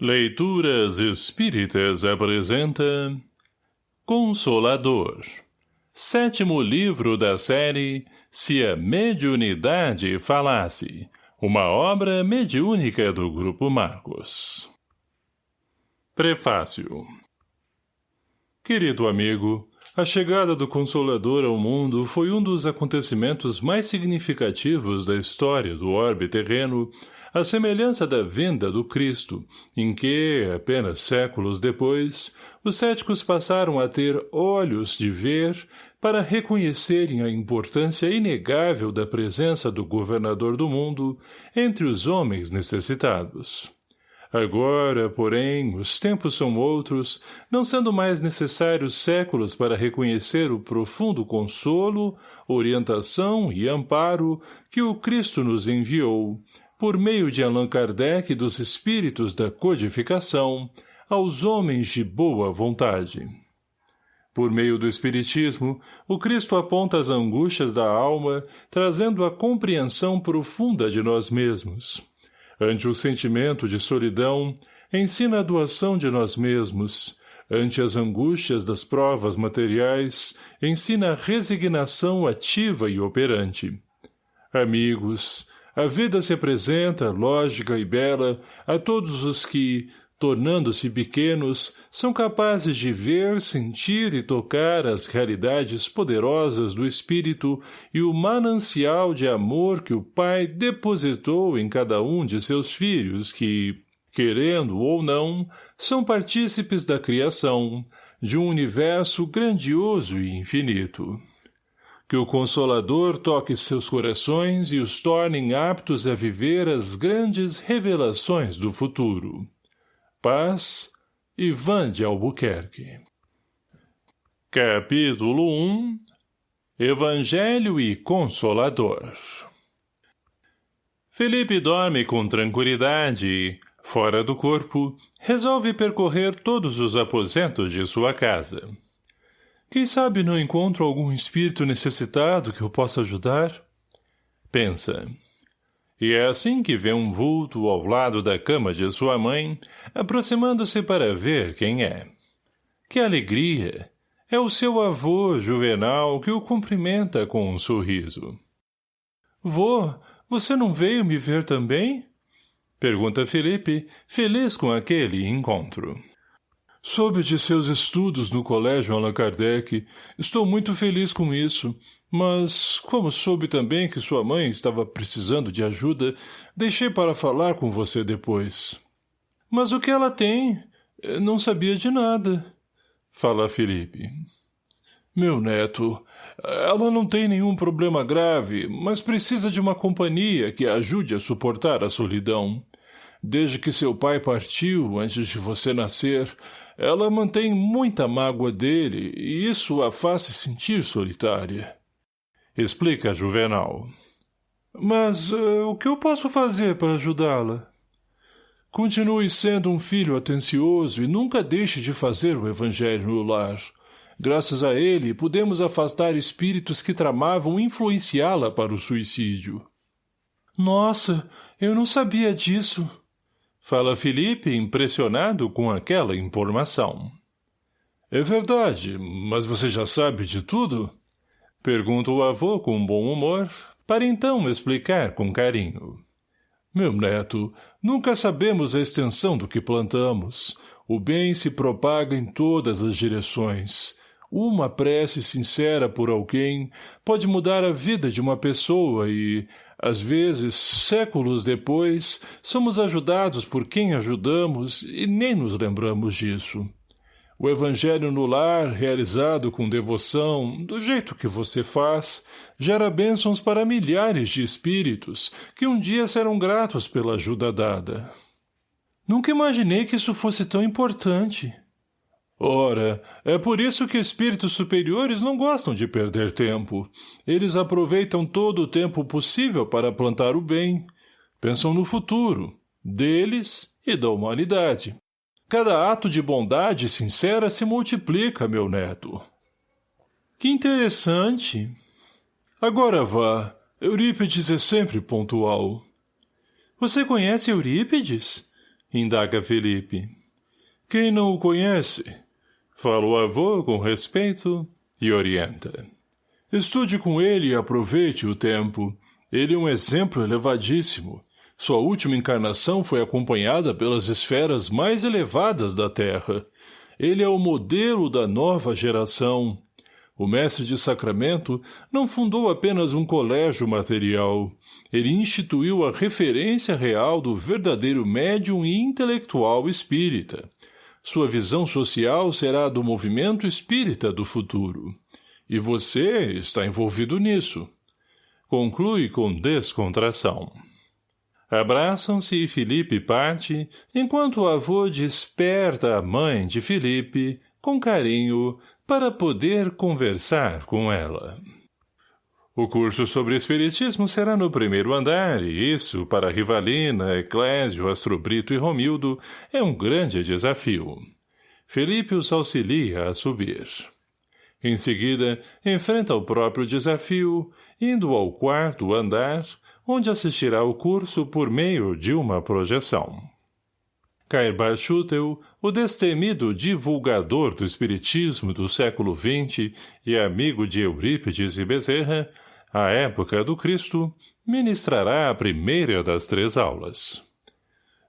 Leituras Espíritas apresenta Consolador Sétimo livro da série Se a Mediunidade Falasse Uma obra mediúnica do Grupo Marcos. Prefácio. Querido amigo, a chegada do Consolador ao mundo foi um dos acontecimentos mais significativos da história do orbe terreno a semelhança da vinda do Cristo, em que, apenas séculos depois, os céticos passaram a ter olhos de ver para reconhecerem a importância inegável da presença do governador do mundo entre os homens necessitados. Agora, porém, os tempos são outros, não sendo mais necessários séculos para reconhecer o profundo consolo, orientação e amparo que o Cristo nos enviou, por meio de Allan Kardec dos espíritos da codificação, aos homens de boa vontade. Por meio do Espiritismo, o Cristo aponta as angústias da alma, trazendo a compreensão profunda de nós mesmos. Ante o sentimento de solidão, ensina a doação de nós mesmos. Ante as angústias das provas materiais, ensina a resignação ativa e operante. Amigos, a vida se apresenta, lógica e bela, a todos os que, tornando-se pequenos, são capazes de ver, sentir e tocar as realidades poderosas do espírito e o manancial de amor que o Pai depositou em cada um de seus filhos que, querendo ou não, são partícipes da criação, de um universo grandioso e infinito que o Consolador toque seus corações e os tornem aptos a viver as grandes revelações do futuro. Paz, Ivan de Albuquerque Capítulo 1 Evangelho e Consolador Felipe dorme com tranquilidade e, fora do corpo, resolve percorrer todos os aposentos de sua casa. Quem sabe não encontro algum espírito necessitado que eu possa ajudar? Pensa. E é assim que vê um vulto ao lado da cama de sua mãe, aproximando-se para ver quem é. Que alegria! É o seu avô, Juvenal, que o cumprimenta com um sorriso. — Vô, você não veio me ver também? — pergunta Felipe, feliz com aquele encontro. Soube de seus estudos no colégio Allan Kardec. Estou muito feliz com isso. Mas, como soube também que sua mãe estava precisando de ajuda, deixei para falar com você depois. Mas o que ela tem? Não sabia de nada. Fala Felipe. Meu neto, ela não tem nenhum problema grave, mas precisa de uma companhia que a ajude a suportar a solidão. Desde que seu pai partiu, antes de você nascer, ela mantém muita mágoa dele e isso a faz se sentir solitária. Explica Juvenal. Mas uh, o que eu posso fazer para ajudá-la? Continue sendo um filho atencioso e nunca deixe de fazer o evangelho no lar. Graças a ele, pudemos afastar espíritos que tramavam influenciá-la para o suicídio. Nossa, eu não sabia disso. Fala Felipe, impressionado com aquela informação. É verdade, mas você já sabe de tudo? Pergunta o avô com bom humor, para então explicar com carinho. Meu neto, nunca sabemos a extensão do que plantamos. O bem se propaga em todas as direções. Uma prece sincera por alguém pode mudar a vida de uma pessoa e, às vezes, séculos depois, somos ajudados por quem ajudamos e nem nos lembramos disso. O evangelho no lar, realizado com devoção, do jeito que você faz, gera bênçãos para milhares de espíritos que um dia serão gratos pela ajuda dada. Nunca imaginei que isso fosse tão importante. Ora, é por isso que espíritos superiores não gostam de perder tempo. Eles aproveitam todo o tempo possível para plantar o bem. Pensam no futuro, deles e da humanidade. Cada ato de bondade sincera se multiplica, meu neto. Que interessante. Agora vá. Eurípides é sempre pontual. Você conhece Eurípides? Indaga Felipe. Quem não o conhece? Fala o avô com respeito e orienta. Estude com ele e aproveite o tempo. Ele é um exemplo elevadíssimo. Sua última encarnação foi acompanhada pelas esferas mais elevadas da Terra. Ele é o modelo da nova geração. O mestre de Sacramento não fundou apenas um colégio material. Ele instituiu a referência real do verdadeiro médium e intelectual espírita. Sua visão social será do movimento espírita do futuro. E você está envolvido nisso. Conclui com descontração. Abraçam-se e Felipe parte, enquanto o avô desperta a mãe de Felipe, com carinho, para poder conversar com ela. O curso sobre Espiritismo será no primeiro andar, e isso, para Rivalina, Eclésio, Astrobrito e Romildo, é um grande desafio. Felipe os auxilia a subir. Em seguida, enfrenta o próprio desafio, indo ao quarto andar, onde assistirá o curso por meio de uma projeção. Cairbar Schutel, o destemido divulgador do espiritismo do século XX e amigo de Eurípides e Bezerra, à época do Cristo, ministrará a primeira das três aulas.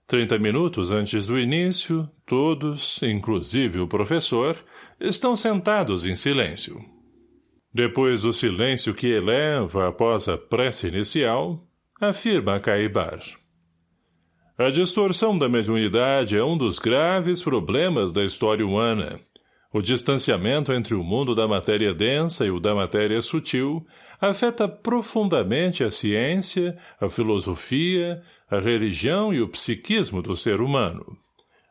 Trinta minutos antes do início, todos, inclusive o professor, estão sentados em silêncio. Depois do silêncio que eleva após a prece inicial, afirma Caibar. A distorção da mediunidade é um dos graves problemas da história humana. O distanciamento entre o mundo da matéria densa e o da matéria sutil afeta profundamente a ciência, a filosofia, a religião e o psiquismo do ser humano.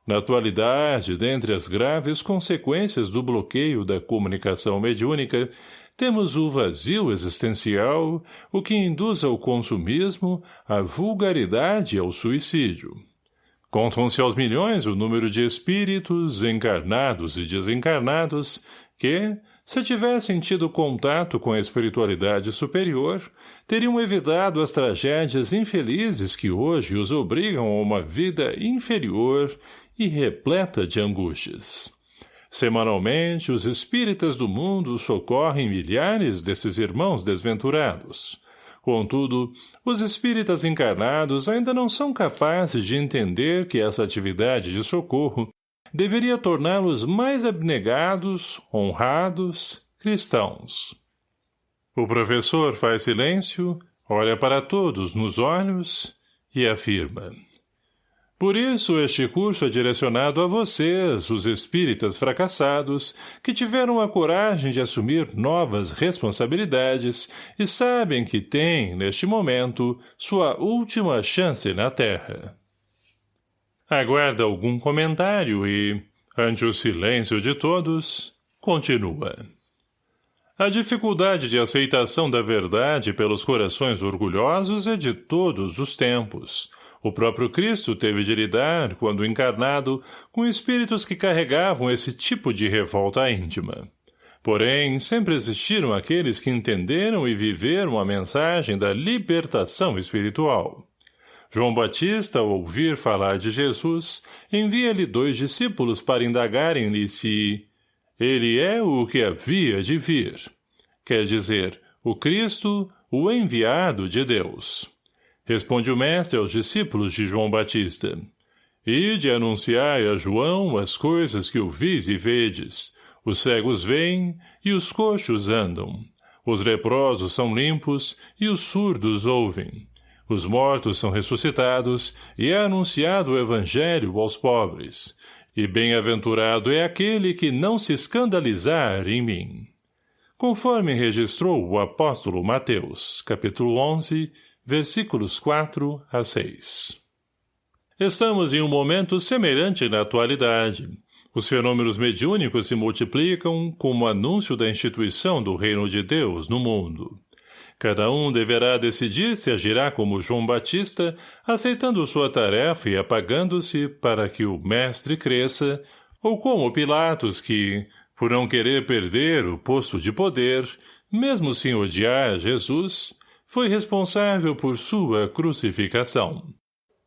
Na atualidade, dentre as graves consequências do bloqueio da comunicação mediúnica, temos o vazio existencial, o que induz ao consumismo, à vulgaridade e ao suicídio. Contam-se aos milhões o número de espíritos, encarnados e desencarnados, que, se tivessem tido contato com a espiritualidade superior, teriam evitado as tragédias infelizes que hoje os obrigam a uma vida inferior e repleta de angústias. Semanalmente, os espíritas do mundo socorrem milhares desses irmãos desventurados. Contudo, os espíritas encarnados ainda não são capazes de entender que essa atividade de socorro deveria torná-los mais abnegados, honrados, cristãos. O professor faz silêncio, olha para todos nos olhos e afirma. Por isso, este curso é direcionado a vocês, os espíritas fracassados, que tiveram a coragem de assumir novas responsabilidades e sabem que têm, neste momento, sua última chance na Terra. Aguarda algum comentário e, ante o silêncio de todos, continua. A dificuldade de aceitação da verdade pelos corações orgulhosos é de todos os tempos, o próprio Cristo teve de lidar, quando encarnado, com espíritos que carregavam esse tipo de revolta íntima. Porém, sempre existiram aqueles que entenderam e viveram a mensagem da libertação espiritual. João Batista, ao ouvir falar de Jesus, envia-lhe dois discípulos para indagarem-lhe se ele é o que havia de vir. Quer dizer, o Cristo, o enviado de Deus. Responde o mestre aos discípulos de João Batista. Ide anunciai a João as coisas que ouvis e vedes. Os cegos veem e os coxos andam. Os leprosos são limpos e os surdos ouvem. Os mortos são ressuscitados e é anunciado o evangelho aos pobres. E bem-aventurado é aquele que não se escandalizar em mim. Conforme registrou o apóstolo Mateus, capítulo 11, versículos 4 a 6. Estamos em um momento semelhante na atualidade. Os fenômenos mediúnicos se multiplicam como anúncio da instituição do reino de Deus no mundo. Cada um deverá decidir se agirá como João Batista, aceitando sua tarefa e apagando-se para que o mestre cresça, ou como Pilatos que, por não querer perder o posto de poder, mesmo sem odiar Jesus, foi responsável por sua crucificação.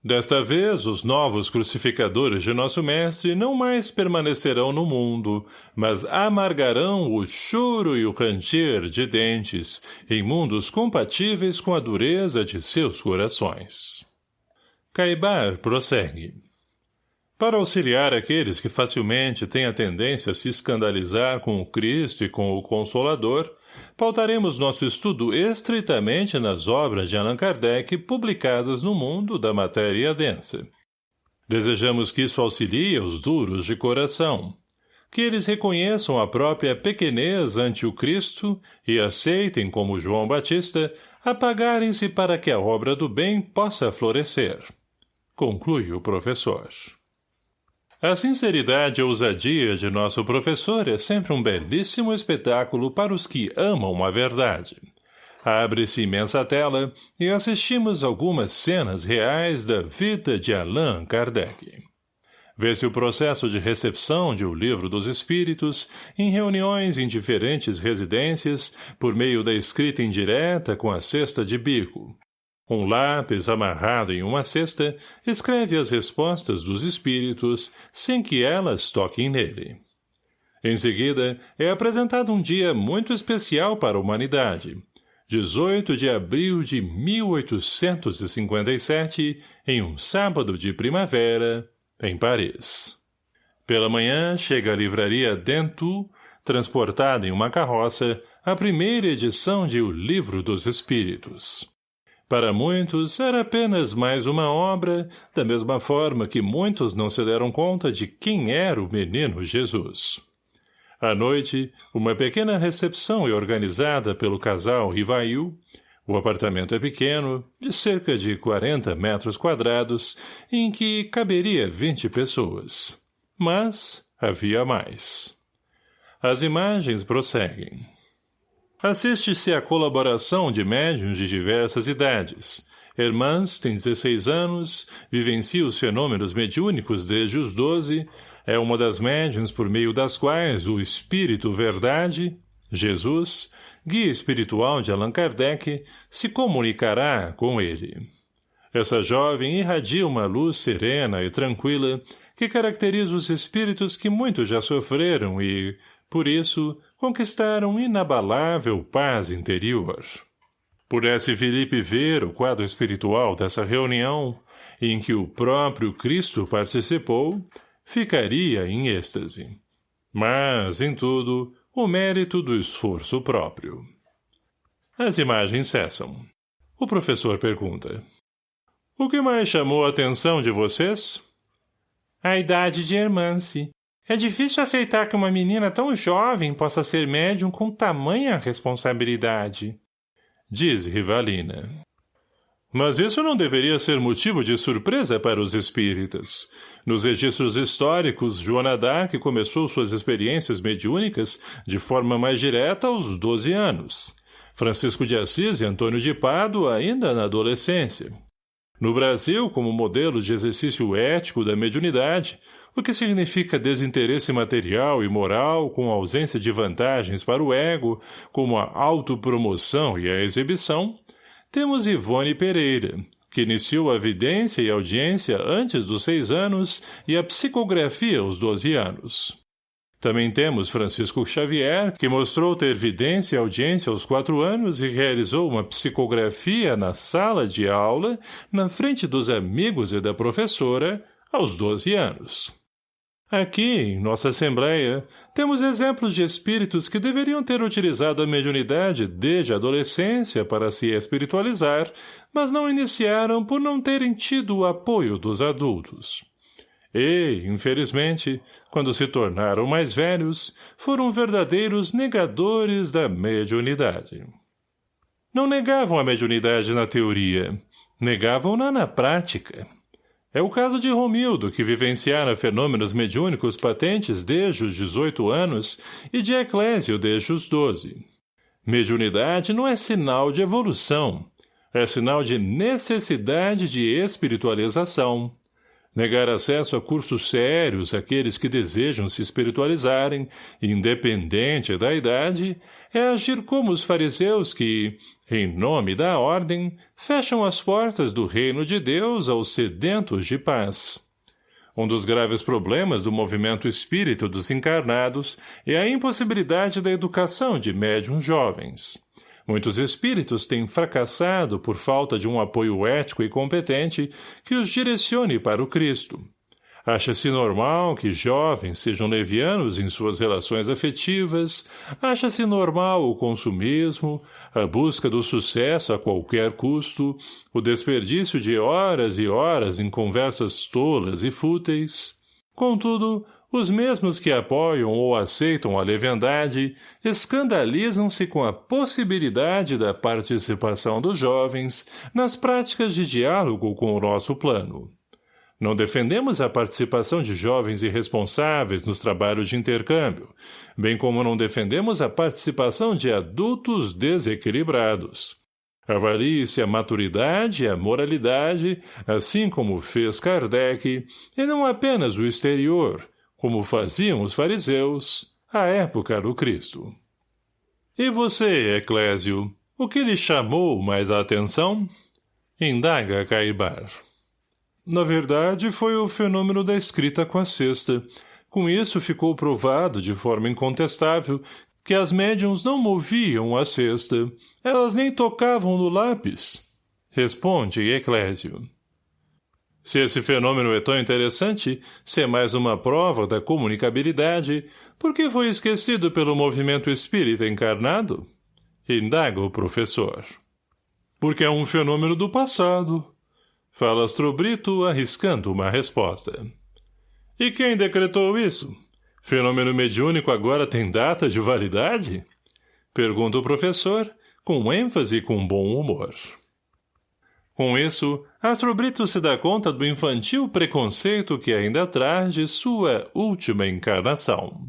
Desta vez, os novos crucificadores de nosso mestre não mais permanecerão no mundo, mas amargarão o choro e o ranger de dentes em mundos compatíveis com a dureza de seus corações. Caibar prossegue. Para auxiliar aqueles que facilmente têm a tendência a se escandalizar com o Cristo e com o Consolador, pautaremos nosso estudo estritamente nas obras de Allan Kardec publicadas no mundo da matéria densa. Desejamos que isso auxilie os duros de coração, que eles reconheçam a própria pequenez ante o Cristo e aceitem, como João Batista, apagarem-se para que a obra do bem possa florescer. Conclui o professor. A sinceridade e ousadia de nosso professor é sempre um belíssimo espetáculo para os que amam a verdade. Abre-se imensa tela e assistimos algumas cenas reais da vida de Allan Kardec. Vê-se o processo de recepção de O Livro dos Espíritos em reuniões em diferentes residências por meio da escrita indireta com a cesta de bico, um lápis amarrado em uma cesta escreve as respostas dos espíritos sem que elas toquem nele. Em seguida, é apresentado um dia muito especial para a humanidade, 18 de abril de 1857, em um sábado de primavera, em Paris. Pela manhã, chega à livraria Dentu, transportada em uma carroça, a primeira edição de O Livro dos Espíritos. Para muitos, era apenas mais uma obra, da mesma forma que muitos não se deram conta de quem era o menino Jesus. À noite, uma pequena recepção é organizada pelo casal Rivail. O apartamento é pequeno, de cerca de 40 metros quadrados, em que caberia 20 pessoas. Mas havia mais. As imagens prosseguem. Assiste-se à colaboração de médiuns de diversas idades. Hermãs tem 16 anos, vivencia os fenômenos mediúnicos desde os 12, é uma das médiuns por meio das quais o Espírito Verdade, Jesus, guia espiritual de Allan Kardec, se comunicará com ele. Essa jovem irradia uma luz serena e tranquila que caracteriza os espíritos que muito já sofreram e, por isso, conquistaram inabalável paz interior. Pudesse Felipe ver o quadro espiritual dessa reunião, em que o próprio Cristo participou, ficaria em êxtase. Mas, em tudo, o mérito do esforço próprio. As imagens cessam. O professor pergunta. O que mais chamou a atenção de vocês? A idade de Hermance, é difícil aceitar que uma menina tão jovem possa ser médium com tamanha responsabilidade. Diz Rivalina. Mas isso não deveria ser motivo de surpresa para os espíritas. Nos registros históricos, Joana d'Arc começou suas experiências mediúnicas de forma mais direta aos 12 anos. Francisco de Assis e Antônio de Pádua ainda na adolescência. No Brasil, como modelo de exercício ético da mediunidade, o que significa desinteresse material e moral com ausência de vantagens para o ego, como a autopromoção e a exibição, temos Ivone Pereira, que iniciou a vidência e audiência antes dos seis anos e a psicografia aos doze anos. Também temos Francisco Xavier, que mostrou ter vidência e audiência aos quatro anos e realizou uma psicografia na sala de aula, na frente dos amigos e da professora, aos doze anos. Aqui, em nossa Assembleia, temos exemplos de espíritos que deveriam ter utilizado a mediunidade desde a adolescência para se espiritualizar, mas não iniciaram por não terem tido o apoio dos adultos. E, infelizmente, quando se tornaram mais velhos, foram verdadeiros negadores da mediunidade. Não negavam a mediunidade na teoria, negavam-na na prática. É o caso de Romildo, que vivenciara fenômenos mediúnicos patentes desde os 18 anos e de Eclésio desde os 12. Mediunidade não é sinal de evolução, é sinal de necessidade de espiritualização. Negar acesso a cursos sérios àqueles que desejam se espiritualizarem, independente da idade, é agir como os fariseus que, em nome da ordem, fecham as portas do reino de Deus aos sedentos de paz. Um dos graves problemas do movimento espírito dos encarnados é a impossibilidade da educação de médiums jovens. Muitos espíritos têm fracassado por falta de um apoio ético e competente que os direcione para o Cristo. Acha-se normal que jovens sejam levianos em suas relações afetivas, acha-se normal o consumismo, a busca do sucesso a qualquer custo, o desperdício de horas e horas em conversas tolas e fúteis. Contudo, os mesmos que apoiam ou aceitam a leviandade escandalizam-se com a possibilidade da participação dos jovens nas práticas de diálogo com o nosso plano. Não defendemos a participação de jovens irresponsáveis nos trabalhos de intercâmbio, bem como não defendemos a participação de adultos desequilibrados. Avalie-se a maturidade e a moralidade, assim como fez Kardec, e não apenas o exterior, como faziam os fariseus, à época do Cristo. E você, Eclésio, o que lhe chamou mais a atenção? Indaga Caibar. Na verdade, foi o fenômeno da escrita com a cesta. Com isso ficou provado de forma incontestável que as médiums não moviam a cesta, elas nem tocavam no lápis. Responde Eclésio. Se esse fenômeno é tão interessante, se é mais uma prova da comunicabilidade, por que foi esquecido pelo movimento espírita encarnado? Indaga o professor. Porque é um fenômeno do passado. Fala Astrobrito, arriscando uma resposta. E quem decretou isso? Fenômeno mediúnico agora tem data de validade? Pergunta o professor, com ênfase e com bom humor. Com isso, Astrobrito se dá conta do infantil preconceito que ainda traz de sua última encarnação.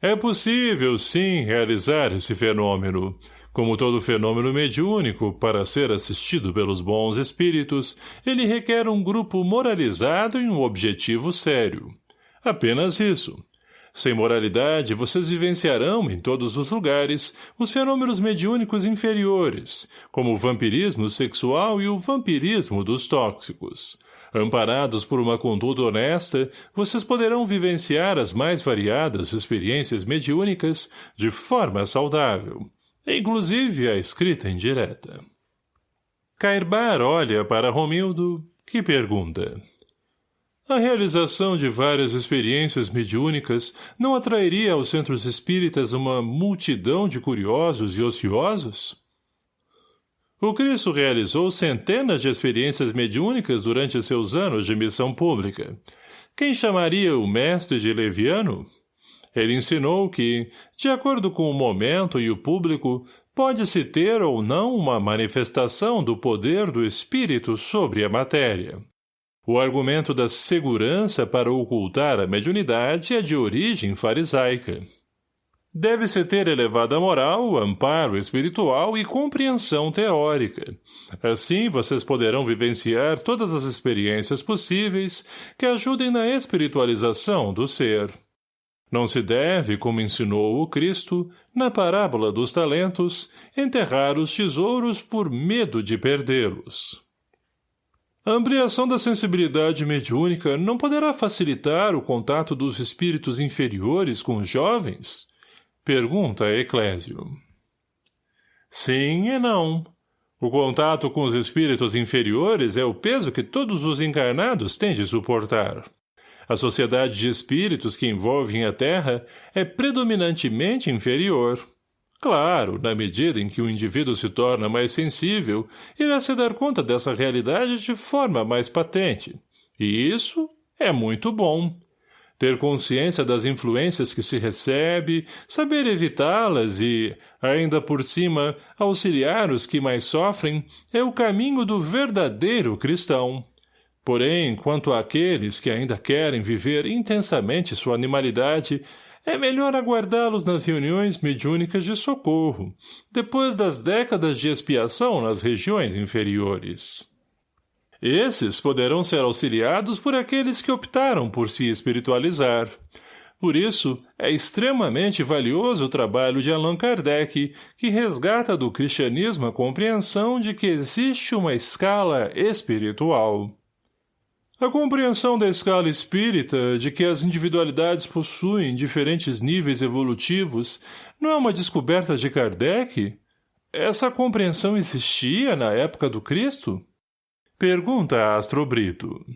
É possível, sim, realizar esse fenômeno. Como todo fenômeno mediúnico, para ser assistido pelos bons espíritos, ele requer um grupo moralizado e um objetivo sério. Apenas isso. Sem moralidade, vocês vivenciarão, em todos os lugares, os fenômenos mediúnicos inferiores, como o vampirismo sexual e o vampirismo dos tóxicos. Amparados por uma conduta honesta, vocês poderão vivenciar as mais variadas experiências mediúnicas de forma saudável, inclusive a escrita indireta. Cairbar olha para Romildo, que pergunta... A realização de várias experiências mediúnicas não atrairia aos centros espíritas uma multidão de curiosos e ociosos? O Cristo realizou centenas de experiências mediúnicas durante seus anos de missão pública. Quem chamaria o mestre de leviano? Ele ensinou que, de acordo com o momento e o público, pode-se ter ou não uma manifestação do poder do espírito sobre a matéria. O argumento da segurança para ocultar a mediunidade é de origem farisaica. Deve-se ter elevada moral, amparo espiritual e compreensão teórica. Assim, vocês poderão vivenciar todas as experiências possíveis que ajudem na espiritualização do ser. Não se deve, como ensinou o Cristo, na parábola dos talentos, enterrar os tesouros por medo de perdê-los. A ampliação da sensibilidade mediúnica não poderá facilitar o contato dos espíritos inferiores com os jovens? Pergunta Eclésio. Sim e não. O contato com os espíritos inferiores é o peso que todos os encarnados têm de suportar. A sociedade de espíritos que envolvem a Terra é predominantemente inferior. Claro, na medida em que o indivíduo se torna mais sensível, irá se dar conta dessa realidade de forma mais patente. E isso é muito bom. Ter consciência das influências que se recebe, saber evitá-las e, ainda por cima, auxiliar os que mais sofrem, é o caminho do verdadeiro cristão. Porém, quanto àqueles que ainda querem viver intensamente sua animalidade, é melhor aguardá-los nas reuniões mediúnicas de socorro, depois das décadas de expiação nas regiões inferiores. Esses poderão ser auxiliados por aqueles que optaram por se espiritualizar. Por isso, é extremamente valioso o trabalho de Allan Kardec, que resgata do cristianismo a compreensão de que existe uma escala espiritual. A compreensão da escala espírita de que as individualidades possuem diferentes níveis evolutivos não é uma descoberta de Kardec? Essa compreensão existia na época do Cristo? Pergunta Astro Brito.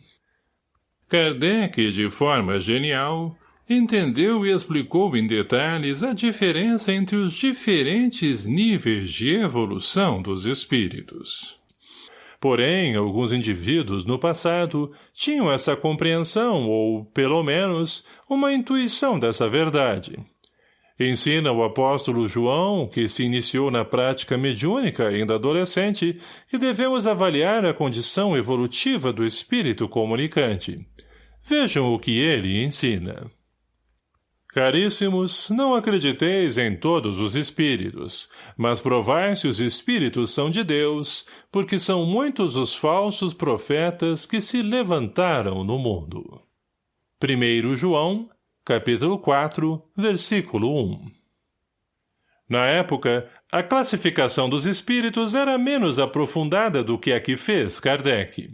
Kardec, de forma genial, entendeu e explicou em detalhes a diferença entre os diferentes níveis de evolução dos espíritos. Porém, alguns indivíduos, no passado, tinham essa compreensão ou, pelo menos, uma intuição dessa verdade. Ensina o apóstolo João, que se iniciou na prática mediúnica ainda adolescente, que devemos avaliar a condição evolutiva do espírito comunicante. Vejam o que ele ensina. Caríssimos, não acrediteis em todos os espíritos, mas provai se os espíritos são de Deus, porque são muitos os falsos profetas que se levantaram no mundo. 1 João, capítulo 4, versículo 1 Na época, a classificação dos espíritos era menos aprofundada do que a que fez Kardec.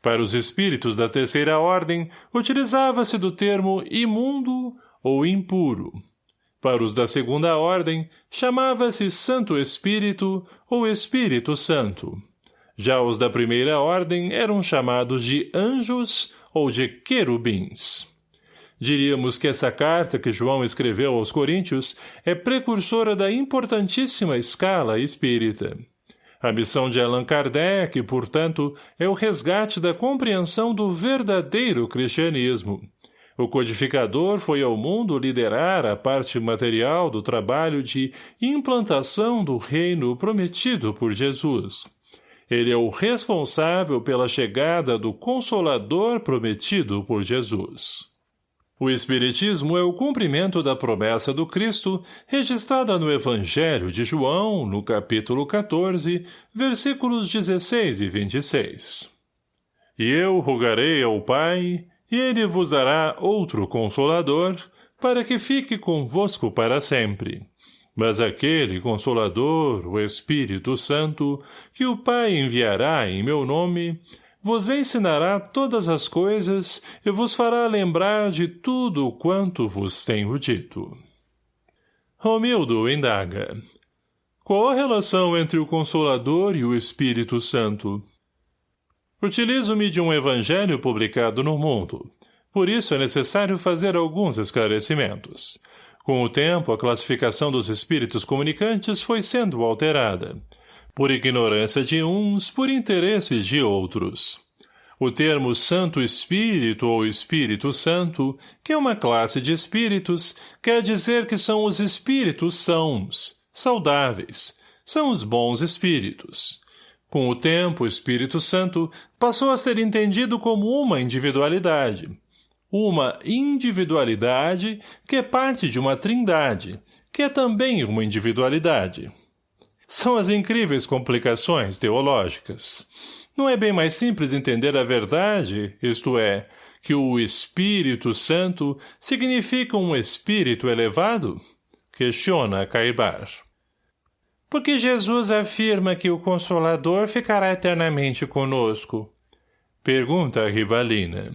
Para os espíritos da terceira ordem, utilizava-se do termo imundo ou impuro. Para os da segunda ordem, chamava-se Santo Espírito ou Espírito Santo. Já os da primeira ordem eram chamados de anjos ou de querubins. Diríamos que essa carta que João escreveu aos Coríntios é precursora da importantíssima escala espírita. A missão de Allan Kardec, portanto, é o resgate da compreensão do verdadeiro cristianismo, o codificador foi ao mundo liderar a parte material do trabalho de implantação do reino prometido por Jesus. Ele é o responsável pela chegada do Consolador prometido por Jesus. O Espiritismo é o cumprimento da promessa do Cristo, registrada no Evangelho de João, no capítulo 14, versículos 16 e 26. E eu rogarei ao Pai, e ele vos dará outro Consolador, para que fique convosco para sempre. Mas aquele Consolador, o Espírito Santo, que o Pai enviará em meu nome, vos ensinará todas as coisas e vos fará lembrar de tudo quanto vos tenho dito. Romildo indaga. Qual a relação entre o Consolador e o Espírito Santo? Utilizo-me de um evangelho publicado no mundo. Por isso é necessário fazer alguns esclarecimentos. Com o tempo, a classificação dos espíritos comunicantes foi sendo alterada. Por ignorância de uns, por interesses de outros. O termo Santo Espírito ou Espírito Santo, que é uma classe de espíritos, quer dizer que são os espíritos sãos, saudáveis, são os bons espíritos. Com o tempo, o Espírito Santo passou a ser entendido como uma individualidade. Uma individualidade que é parte de uma trindade, que é também uma individualidade. São as incríveis complicações teológicas. Não é bem mais simples entender a verdade, isto é, que o Espírito Santo significa um espírito elevado? Questiona Caibar. Porque Jesus afirma que o Consolador ficará eternamente conosco? Pergunta Rivalina.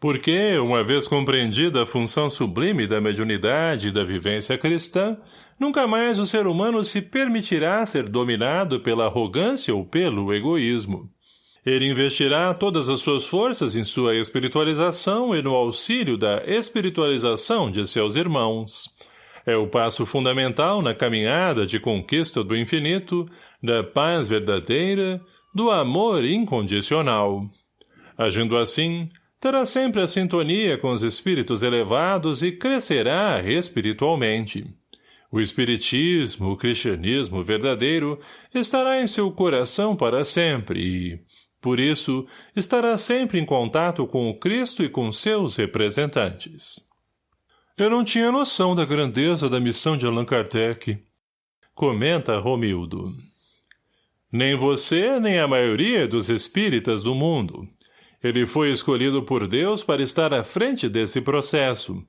Porque, uma vez compreendida a função sublime da mediunidade e da vivência cristã, nunca mais o ser humano se permitirá ser dominado pela arrogância ou pelo egoísmo. Ele investirá todas as suas forças em sua espiritualização e no auxílio da espiritualização de seus irmãos. É o passo fundamental na caminhada de conquista do infinito, da paz verdadeira, do amor incondicional. Agindo assim, terá sempre a sintonia com os espíritos elevados e crescerá espiritualmente. O espiritismo, o cristianismo verdadeiro, estará em seu coração para sempre e, por isso, estará sempre em contato com o Cristo e com seus representantes. Eu não tinha noção da grandeza da missão de Allan Kardec. Comenta Romildo. Nem você, nem a maioria dos espíritas do mundo. Ele foi escolhido por Deus para estar à frente desse processo,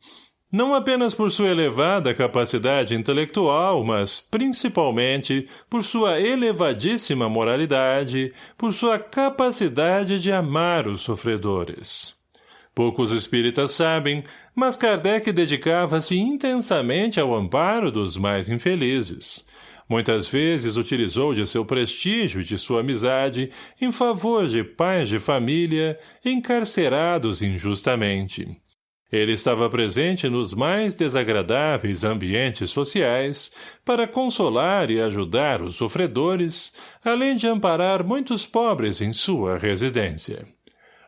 não apenas por sua elevada capacidade intelectual, mas, principalmente, por sua elevadíssima moralidade, por sua capacidade de amar os sofredores. Poucos espíritas sabem, mas Kardec dedicava-se intensamente ao amparo dos mais infelizes. Muitas vezes utilizou de seu prestígio e de sua amizade em favor de pais de família encarcerados injustamente ele estava presente nos mais desagradáveis ambientes sociais para consolar e ajudar os sofredores, além de amparar muitos pobres em sua residência.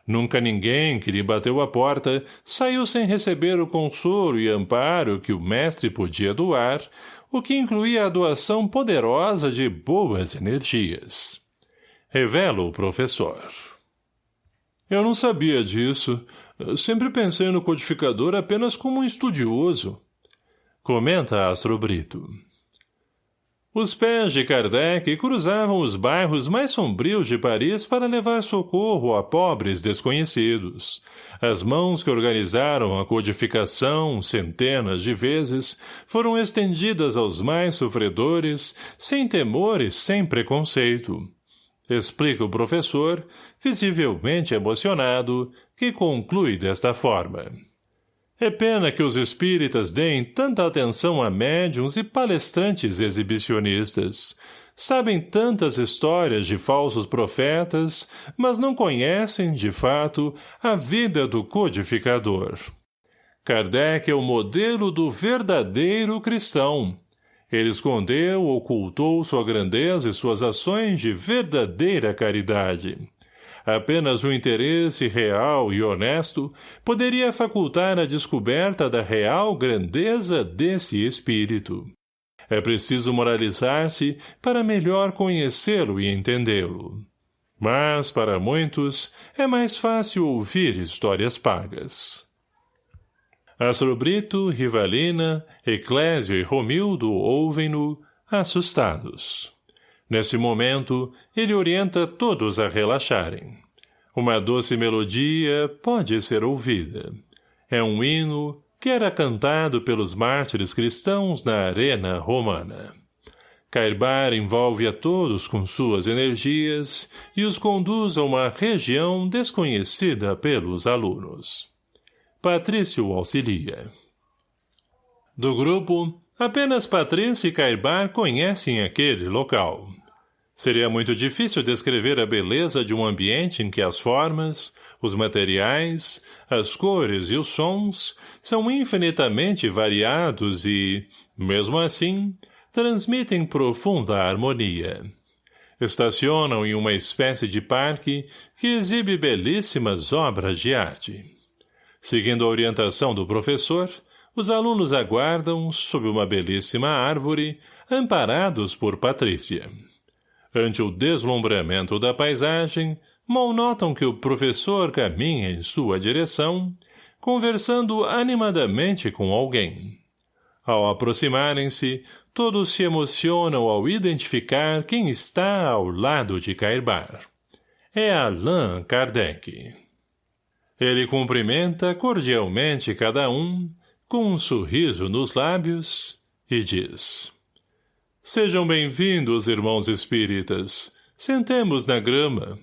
Nunca ninguém que lhe bateu a porta saiu sem receber o consolo e amparo que o mestre podia doar, o que incluía a doação poderosa de boas energias. Revela o professor. Eu não sabia disso, Sempre pensei no codificador apenas como um estudioso. Comenta Astro Brito. Os pés de Kardec cruzavam os bairros mais sombrios de Paris para levar socorro a pobres desconhecidos. As mãos que organizaram a codificação, centenas de vezes, foram estendidas aos mais sofredores, sem temor e sem preconceito. Explica o professor, visivelmente emocionado, que conclui desta forma. É pena que os espíritas deem tanta atenção a médiums e palestrantes exibicionistas. Sabem tantas histórias de falsos profetas, mas não conhecem, de fato, a vida do codificador. Kardec é o modelo do verdadeiro cristão. Ele escondeu, ocultou sua grandeza e suas ações de verdadeira caridade. Apenas o interesse real e honesto poderia facultar a descoberta da real grandeza desse espírito. É preciso moralizar-se para melhor conhecê-lo e entendê-lo. Mas, para muitos, é mais fácil ouvir histórias pagas. Astrobrito, Rivalina, Eclésio e Romildo ouvem-no, assustados. Nesse momento, ele orienta todos a relaxarem. Uma doce melodia pode ser ouvida. É um hino que era cantado pelos mártires cristãos na arena romana. Cairbar envolve a todos com suas energias e os conduz a uma região desconhecida pelos alunos. Patrício auxilia. Do grupo, Apenas Patrícia e Cairbar conhecem aquele local. Seria muito difícil descrever a beleza de um ambiente em que as formas, os materiais, as cores e os sons são infinitamente variados e, mesmo assim, transmitem profunda harmonia. Estacionam em uma espécie de parque que exibe belíssimas obras de arte. Seguindo a orientação do professor, os alunos aguardam, sob uma belíssima árvore, amparados por Patrícia. Ante o deslumbramento da paisagem, mal notam que o professor caminha em sua direção, conversando animadamente com alguém. Ao aproximarem-se, todos se emocionam ao identificar quem está ao lado de Cairbar. É Allan Kardec. Ele cumprimenta cordialmente cada um, com um sorriso nos lábios, e diz Sejam bem-vindos, irmãos espíritas. Sentemos na grama.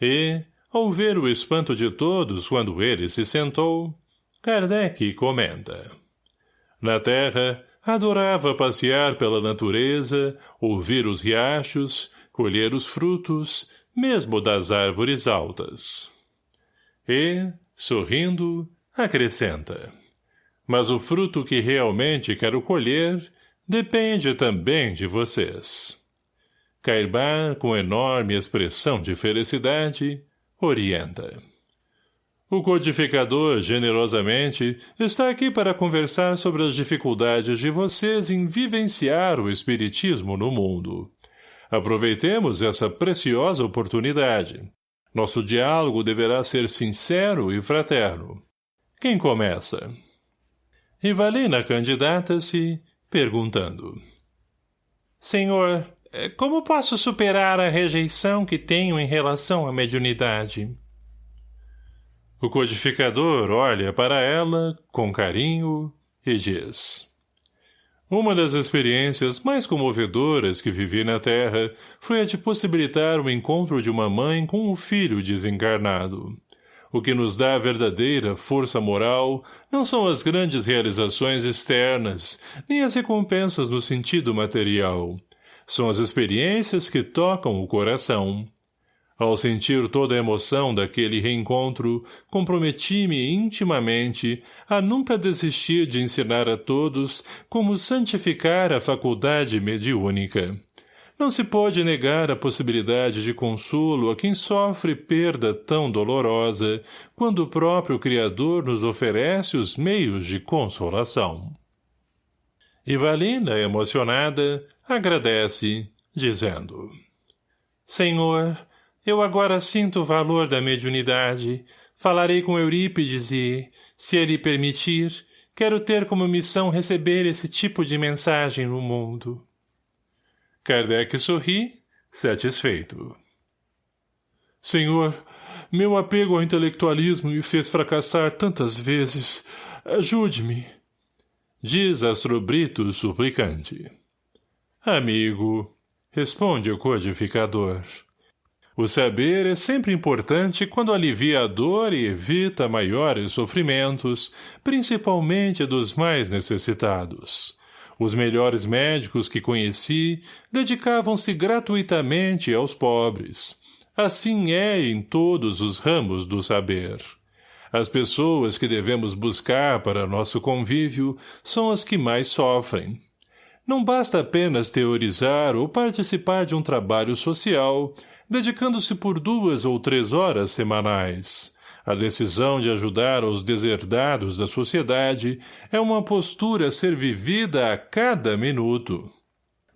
E, ao ver o espanto de todos quando ele se sentou, Kardec comenta. Na terra, adorava passear pela natureza, ouvir os riachos, colher os frutos, mesmo das árvores altas. E, sorrindo, acrescenta. Mas o fruto que realmente quero colher depende também de vocês. Cairbar, com enorme expressão de felicidade, orienta. O codificador, generosamente, está aqui para conversar sobre as dificuldades de vocês em vivenciar o espiritismo no mundo. Aproveitemos essa preciosa oportunidade. Nosso diálogo deverá ser sincero e fraterno. Quem começa? Rivalina candidata-se, perguntando. Senhor, É, como posso superar a rejeição que tenho em relação à mediunidade? O codificador olha para ela, com carinho, e diz... Uma das experiências mais comovedoras que vivi na Terra foi a de possibilitar o encontro de uma mãe com um filho desencarnado. O que nos dá verdadeira força moral não são as grandes realizações externas, nem as recompensas no sentido material. São as experiências que tocam o coração. Ao sentir toda a emoção daquele reencontro, comprometi-me intimamente a nunca desistir de ensinar a todos como santificar a faculdade mediúnica. Não se pode negar a possibilidade de consolo a quem sofre perda tão dolorosa, quando o próprio Criador nos oferece os meios de consolação. Ivalina, emocionada, agradece, dizendo Senhor, eu agora sinto o valor da mediunidade. Falarei com Eurípides e, se ele permitir, quero ter como missão receber esse tipo de mensagem no mundo. Kardec sorri, satisfeito. Senhor, meu apego ao intelectualismo me fez fracassar tantas vezes. Ajude-me. Diz Astrobrito suplicante. Amigo, responde o codificador. O saber é sempre importante quando alivia a dor e evita maiores sofrimentos, principalmente dos mais necessitados. Os melhores médicos que conheci dedicavam-se gratuitamente aos pobres. Assim é em todos os ramos do saber. As pessoas que devemos buscar para nosso convívio são as que mais sofrem. Não basta apenas teorizar ou participar de um trabalho social, dedicando-se por duas ou três horas semanais. A decisão de ajudar aos deserdados da sociedade é uma postura a ser vivida a cada minuto.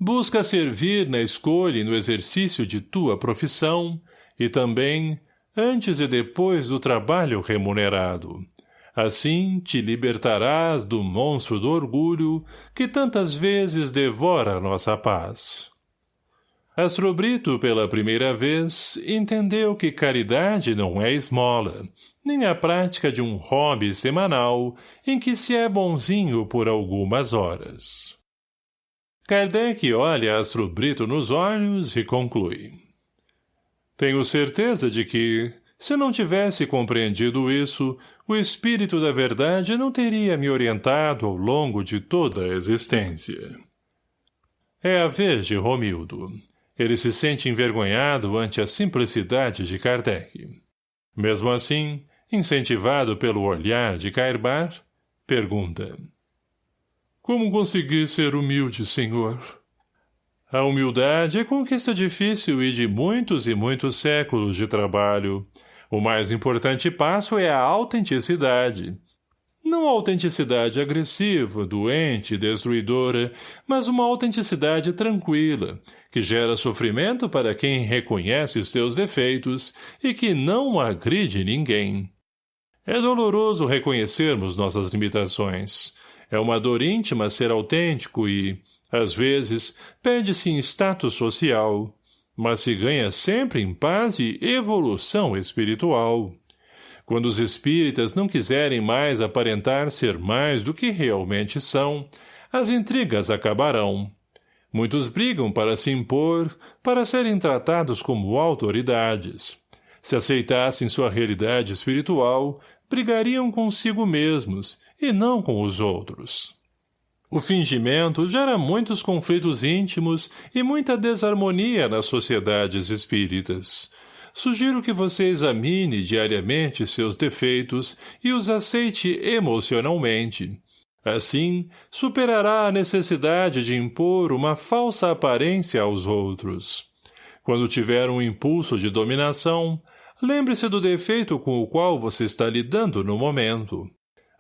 Busca servir na escolha e no exercício de tua profissão e também antes e depois do trabalho remunerado. Assim te libertarás do monstro do orgulho que tantas vezes devora nossa paz. Astrobrito, pela primeira vez, entendeu que caridade não é esmola, nem a prática de um hobby semanal em que se é bonzinho por algumas horas. Kardec olha Astrobrito nos olhos e conclui. Tenho certeza de que, se não tivesse compreendido isso, o espírito da verdade não teria me orientado ao longo de toda a existência. É a vez de Romildo. Ele se sente envergonhado ante a simplicidade de Kardec. Mesmo assim, incentivado pelo olhar de Cairbar, pergunta. Como consegui ser humilde, senhor? A humildade é conquista difícil e de muitos e muitos séculos de trabalho. O mais importante passo é a autenticidade, não autenticidade agressiva, doente, destruidora, mas uma autenticidade tranquila, que gera sofrimento para quem reconhece os seus defeitos e que não agride ninguém. É doloroso reconhecermos nossas limitações. É uma dor íntima ser autêntico e, às vezes, perde-se em status social, mas se ganha sempre em paz e evolução espiritual. Quando os espíritas não quiserem mais aparentar ser mais do que realmente são, as intrigas acabarão. Muitos brigam para se impor, para serem tratados como autoridades. Se aceitassem sua realidade espiritual, brigariam consigo mesmos, e não com os outros. O fingimento gera muitos conflitos íntimos e muita desarmonia nas sociedades espíritas sugiro que você examine diariamente seus defeitos e os aceite emocionalmente. Assim, superará a necessidade de impor uma falsa aparência aos outros. Quando tiver um impulso de dominação, lembre-se do defeito com o qual você está lidando no momento.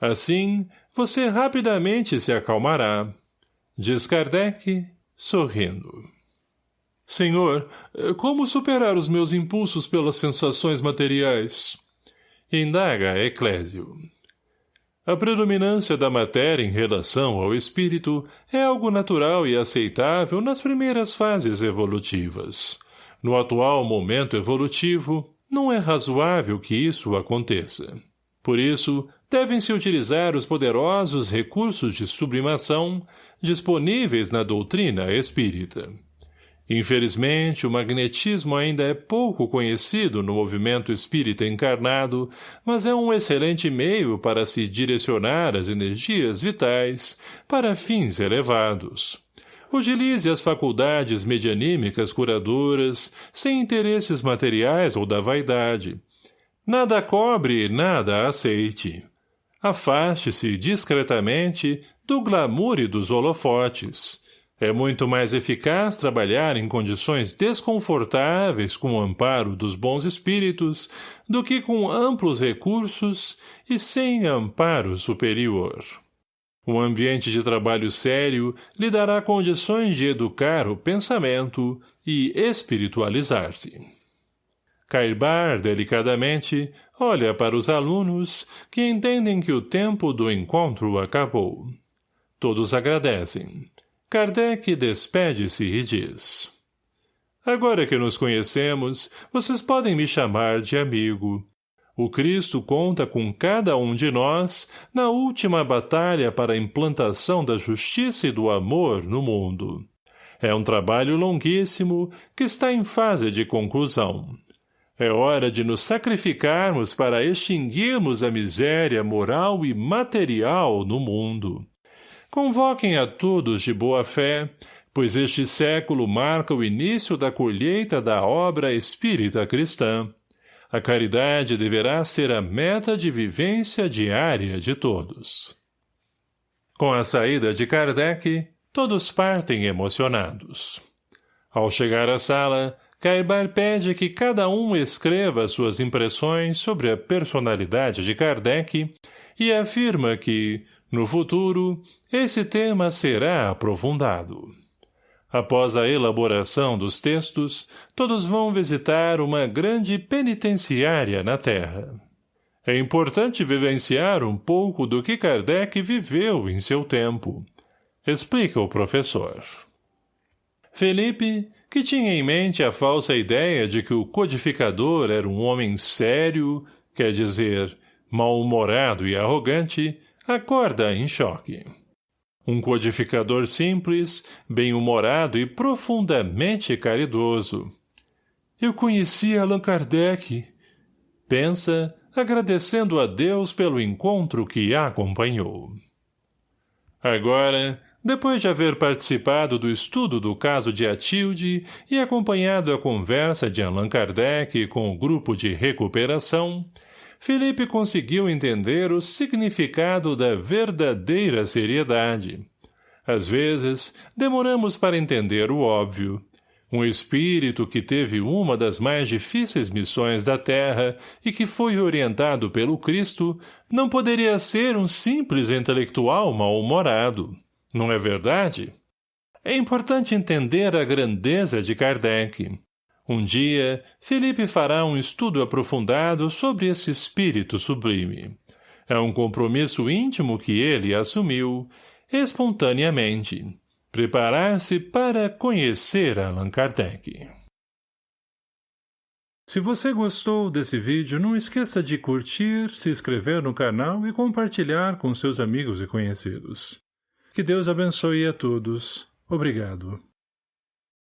Assim, você rapidamente se acalmará. Diz Kardec, sorrindo. Senhor, como superar os meus impulsos pelas sensações materiais? Indaga Eclésio. A predominância da matéria em relação ao espírito é algo natural e aceitável nas primeiras fases evolutivas. No atual momento evolutivo, não é razoável que isso aconteça. Por isso, devem-se utilizar os poderosos recursos de sublimação disponíveis na doutrina espírita. Infelizmente, o magnetismo ainda é pouco conhecido no movimento espírita encarnado, mas é um excelente meio para se direcionar as energias vitais para fins elevados. Utilize as faculdades medianímicas curadoras, sem interesses materiais ou da vaidade. Nada cobre, nada aceite. Afaste-se discretamente do glamour e dos holofotes. É muito mais eficaz trabalhar em condições desconfortáveis com o amparo dos bons espíritos do que com amplos recursos e sem amparo superior. Um ambiente de trabalho sério lhe dará condições de educar o pensamento e espiritualizar-se. Cairbar, delicadamente, olha para os alunos que entendem que o tempo do encontro acabou. Todos agradecem. Kardec despede-se e diz... Agora que nos conhecemos, vocês podem me chamar de amigo. O Cristo conta com cada um de nós na última batalha para a implantação da justiça e do amor no mundo. É um trabalho longuíssimo que está em fase de conclusão. É hora de nos sacrificarmos para extinguirmos a miséria moral e material no mundo. Convoquem a todos de boa fé, pois este século marca o início da colheita da obra espírita cristã. A caridade deverá ser a meta de vivência diária de todos. Com a saída de Kardec, todos partem emocionados. Ao chegar à sala, Cairbar pede que cada um escreva suas impressões sobre a personalidade de Kardec e afirma que, no futuro, esse tema será aprofundado. Após a elaboração dos textos, todos vão visitar uma grande penitenciária na Terra. É importante vivenciar um pouco do que Kardec viveu em seu tempo. Explica o professor. Felipe, que tinha em mente a falsa ideia de que o codificador era um homem sério, quer dizer, mal-humorado e arrogante, acorda em choque. Um codificador simples, bem-humorado e profundamente caridoso. Eu conheci Allan Kardec. Pensa, agradecendo a Deus pelo encontro que a acompanhou. Agora, depois de haver participado do estudo do caso de Atilde e acompanhado a conversa de Allan Kardec com o grupo de recuperação, Felipe conseguiu entender o significado da verdadeira seriedade. Às vezes, demoramos para entender o óbvio. Um espírito que teve uma das mais difíceis missões da Terra e que foi orientado pelo Cristo não poderia ser um simples intelectual mal-humorado. Não é verdade? É importante entender a grandeza de Kardec. Um dia, Felipe fará um estudo aprofundado sobre esse espírito sublime. É um compromisso íntimo que ele assumiu, espontaneamente. Preparar-se para conhecer Allan Kardec. Se você gostou desse vídeo, não esqueça de curtir, se inscrever no canal e compartilhar com seus amigos e conhecidos. Que Deus abençoe a todos. Obrigado.